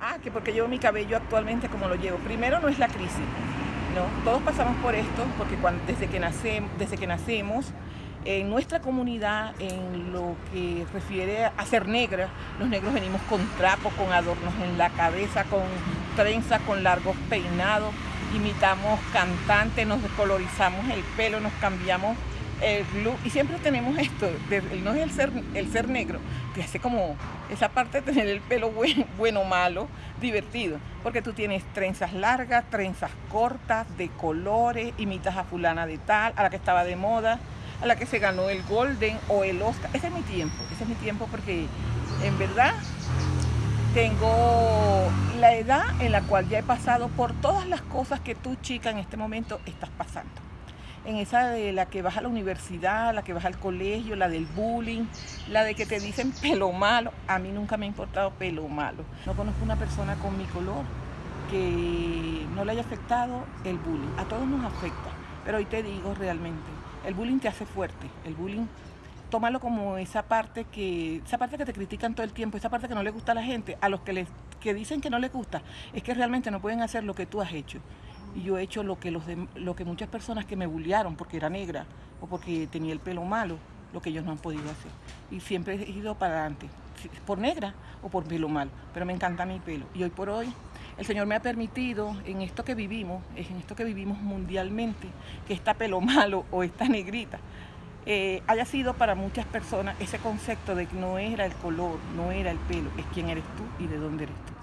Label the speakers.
Speaker 1: Ah, que porque llevo mi cabello actualmente como lo llevo. Primero no es la crisis, ¿no? Todos pasamos por esto porque cuando, desde, que nacemos, desde que nacemos, en nuestra comunidad, en lo que refiere a ser negra, los negros venimos con trapo, con adornos en la cabeza, con trenza, con largos peinados, imitamos cantantes, nos descolorizamos el pelo, nos cambiamos el look y siempre tenemos esto, no es el ser, el ser negro, que hace como esa parte de tener el pelo bueno, o malo, divertido, porque tú tienes trenzas largas, trenzas cortas, de colores, imitas a fulana de tal, a la que estaba de moda, a la que se ganó el Golden o el Oscar, ese es mi tiempo, ese es mi tiempo porque en verdad tengo la edad en la cual ya he pasado por todas las cosas que tú chica en este momento estás pasando en esa de la que vas a la universidad, la que vas al colegio, la del bullying, la de que te dicen pelo malo. A mí nunca me ha importado pelo malo. No conozco una persona con mi color que no le haya afectado el bullying. A todos nos afecta, pero hoy te digo realmente, el bullying te hace fuerte, el bullying tómalo como esa parte que esa parte que te critican todo el tiempo, esa parte que no le gusta a la gente, a los que les que dicen que no les gusta, es que realmente no pueden hacer lo que tú has hecho y yo he hecho lo que, los lo que muchas personas que me bullearon porque era negra o porque tenía el pelo malo, lo que ellos no han podido hacer. Y siempre he ido para adelante, por negra o por pelo malo, pero me encanta mi pelo. Y hoy por hoy el Señor me ha permitido en esto que vivimos, en esto que vivimos mundialmente, que esta pelo malo o esta negrita, eh, haya sido para muchas personas ese concepto de que no era el color, no era el pelo, es quién eres tú y de dónde eres tú.